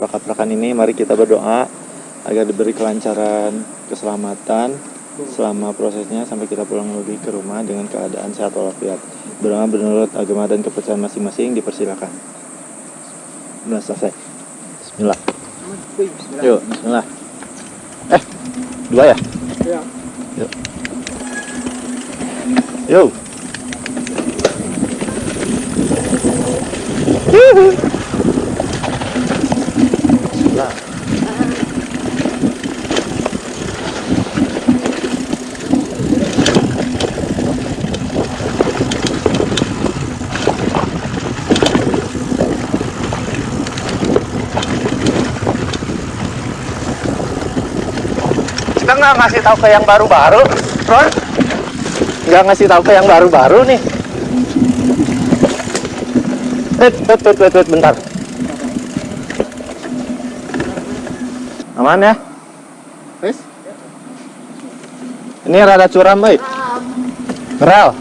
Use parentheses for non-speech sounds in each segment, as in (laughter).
rakat-rakan ini mari kita berdoa agar diberi kelancaran keselamatan selama prosesnya sampai kita pulang lagi ke rumah dengan keadaan sehat walafiat. Berdoa menurut agama dan kepercayaan masing-masing dipersilakan. Nah, selesai. Bismillah. Yuk, bismillah. Eh, dua ya? Ya. Yuk. Yuk. Bismillah. Nggak ngasih tahu ke yang baru-baru, Ron? Nggak ngasih tahu ke yang baru-baru nih. Wait, wait, wait, wait, wait, bentar. Aman ya? Ini rada curam, boy. Rel.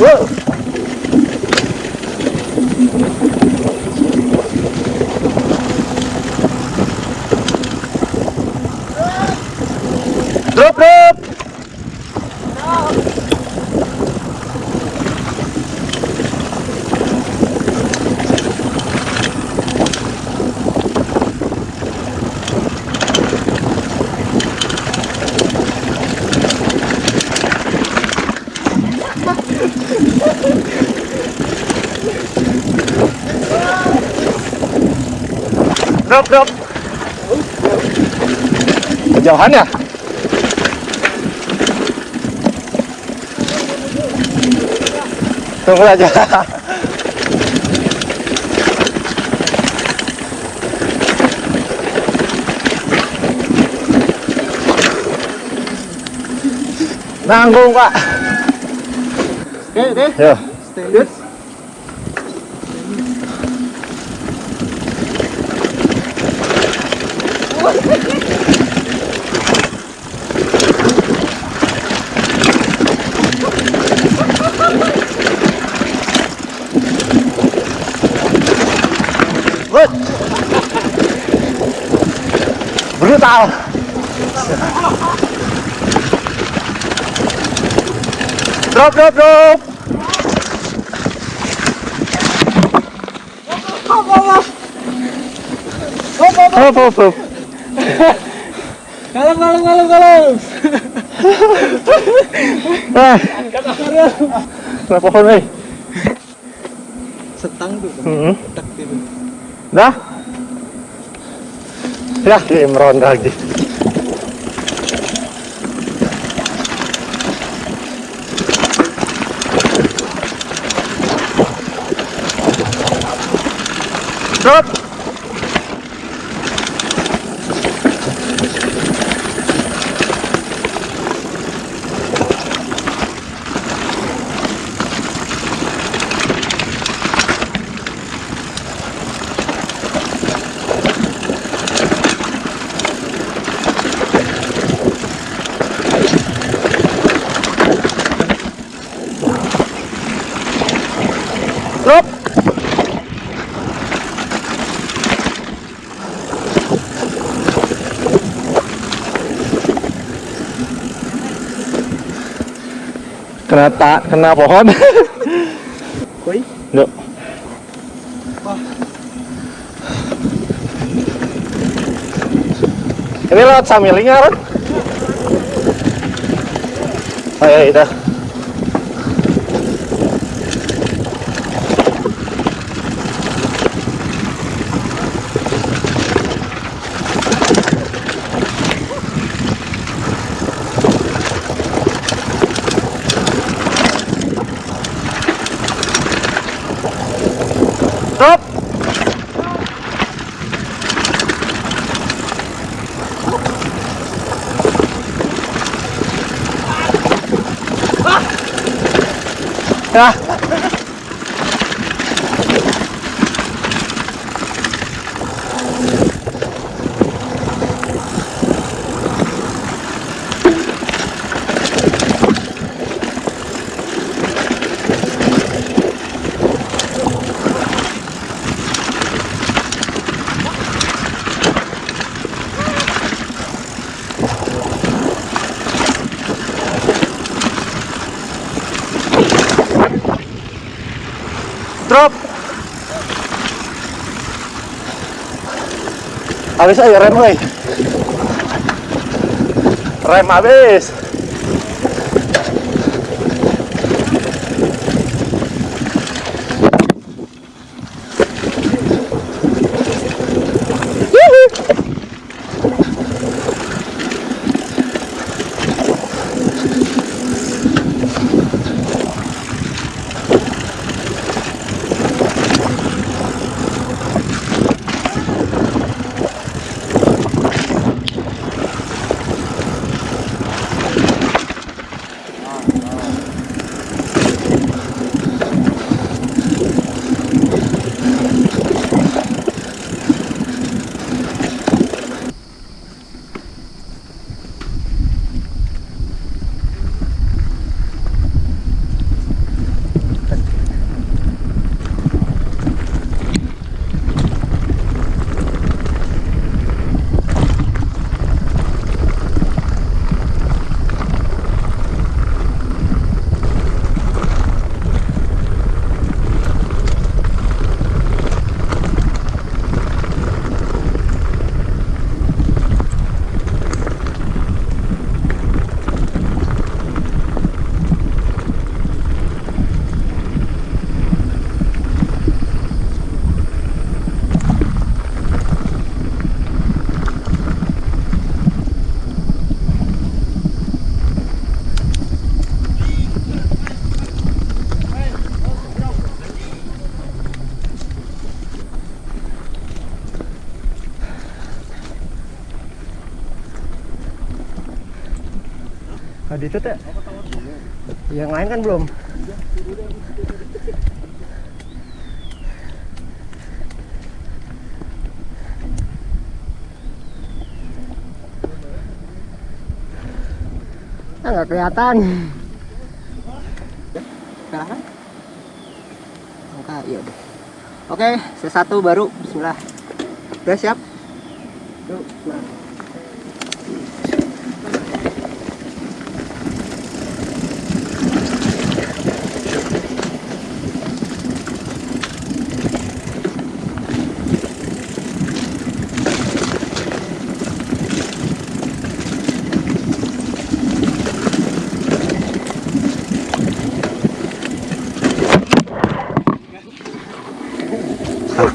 Wow. Drop, drop. Drop, drop. Kejauhan ya? Tunggu aja. Nanggung, Pak. Oke, deh. Yo. Standard. Good. Brutal. Drop, drop, drop. Hop, hop, hop. Kalem, kalem, kalem, kalem. Ah, kenapa pohon, eh? Setang tuh. Hmm. Dah? Ya, Imron lagi. Drop. Kena tak, kena pohon. Koi. Yuk. Ini lewat samilingnya kan? Oh ya itu. Ya. Habis ayo rem euy. Rem habis. Itu teh. Yang lain kan belum. Ah, nggak kelihatan. Kan? Angka, iya udah. Oke, C1 baru. Bismillah. Udah siap? Yuk, nah.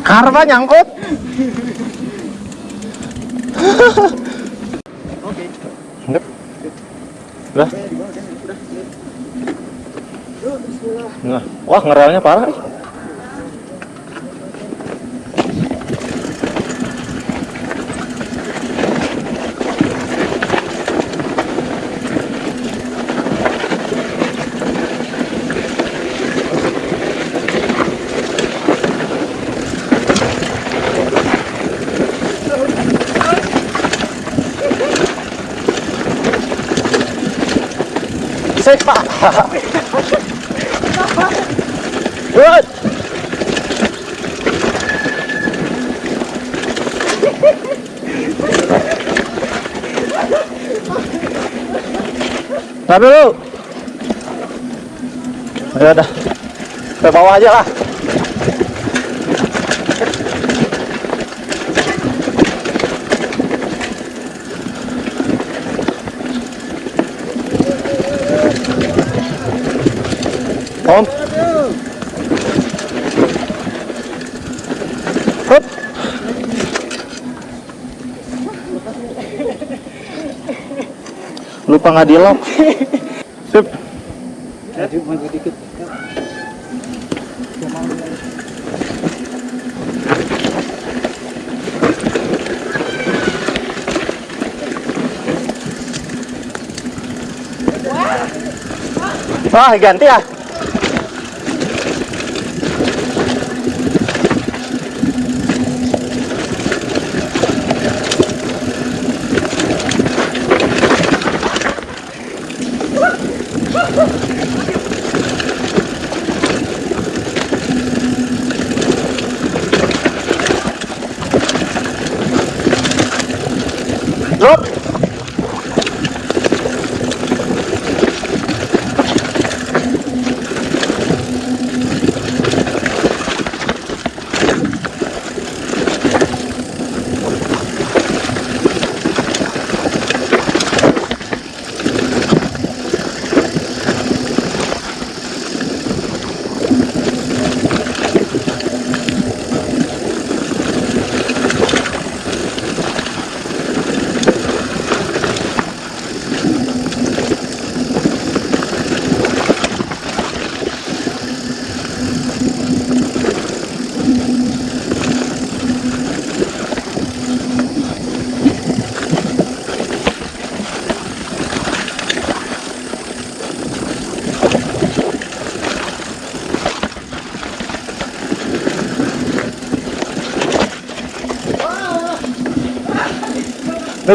Karma nyangkut. Oke. Udah. Wah ngerelnya parah. Sik, Pak. Good. Dulu. Ya udah. Ke bawah aja lah. Om. Lupa nggak di lock. Sip. Wah, ganti ya.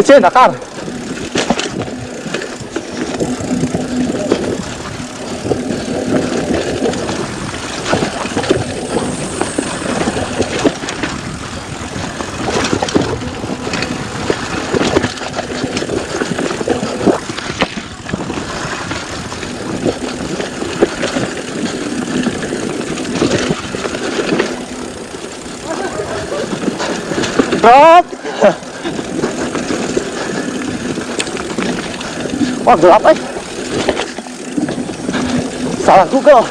Lecin, akar. Drop. Wah gelap eh. Salah Google. (coughs)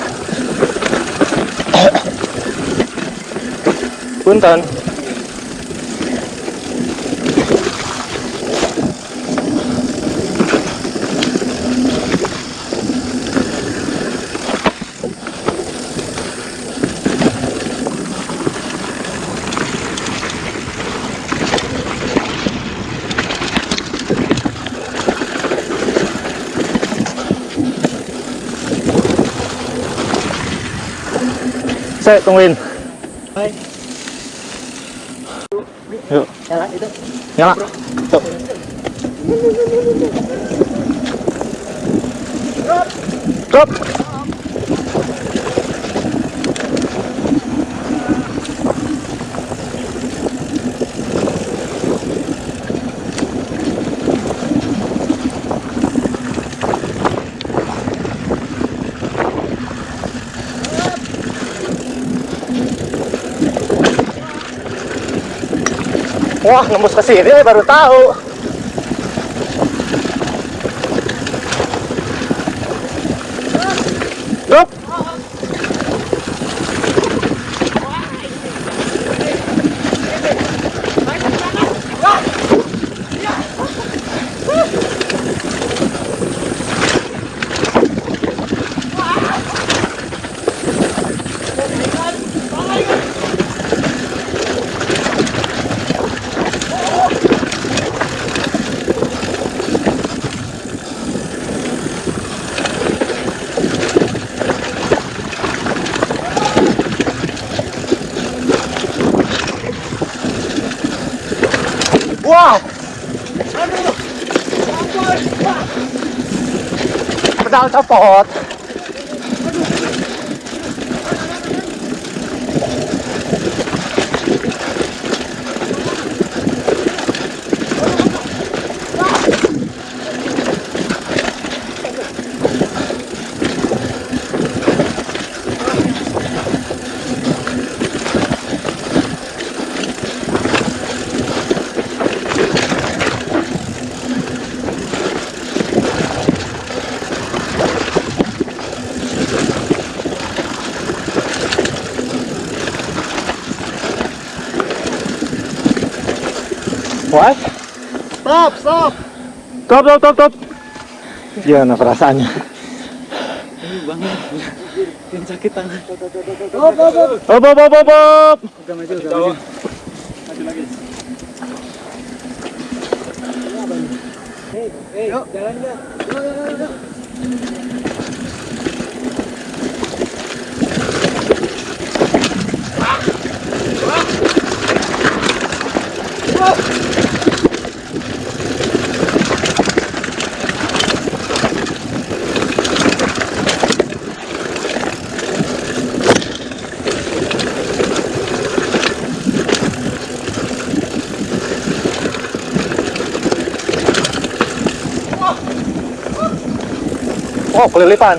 Punten. Saya tungguin. Hai. Yuk, Nyala itu. nyala. Tuh. Drop. Wah, nembus ke sini baru tahu. ดาวสปอร์ต What? Stop, stop. Stop, stop, stop, stop. Gimana perasaannya? Yang sakit tangan. Stop, stop, stop. Op, op, op, op, op. Udah maju, udah maju. Yuk, jalan ya. Yuk, yuk, yuk, yuk. หกเลยหรือเปล่า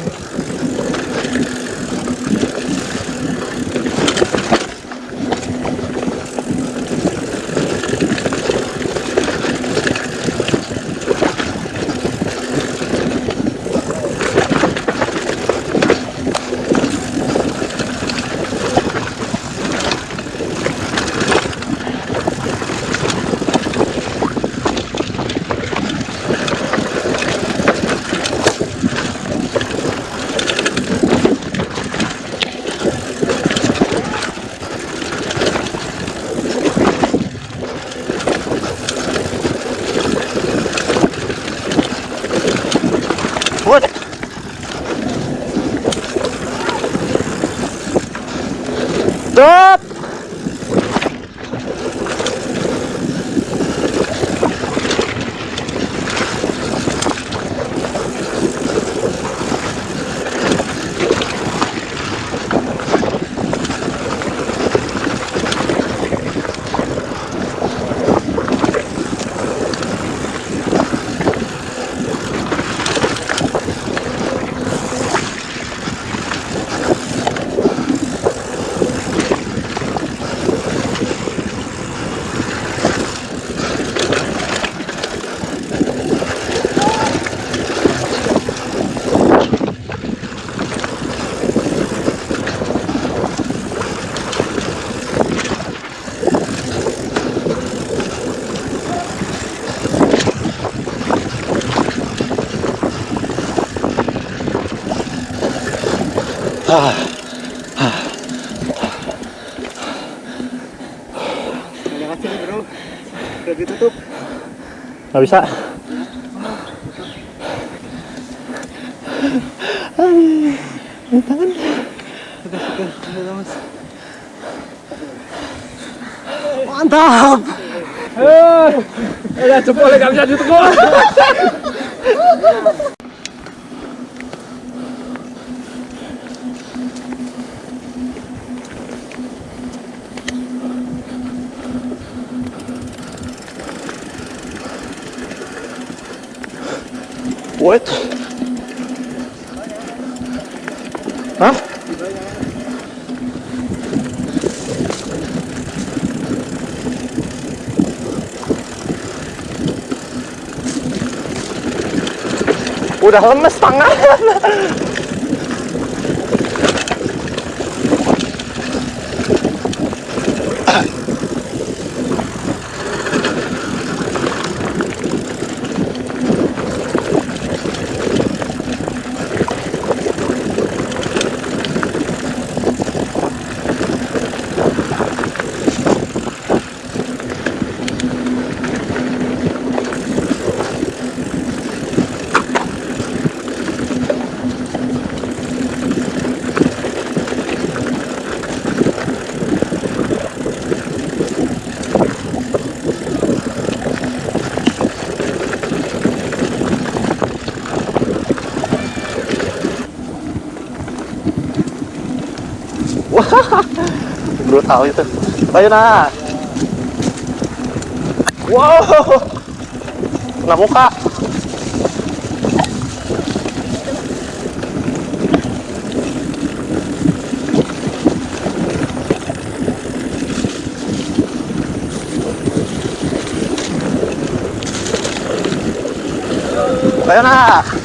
Ada hasil bro. Udah ditutup. Nggak bisa. Mantap. Udah jempolnya gak bisa diteguk. What? Hah? Udah lemes tangan. (laughs) Brutal itu. Ayo nah. Wow. Kena muka. Ayo nah.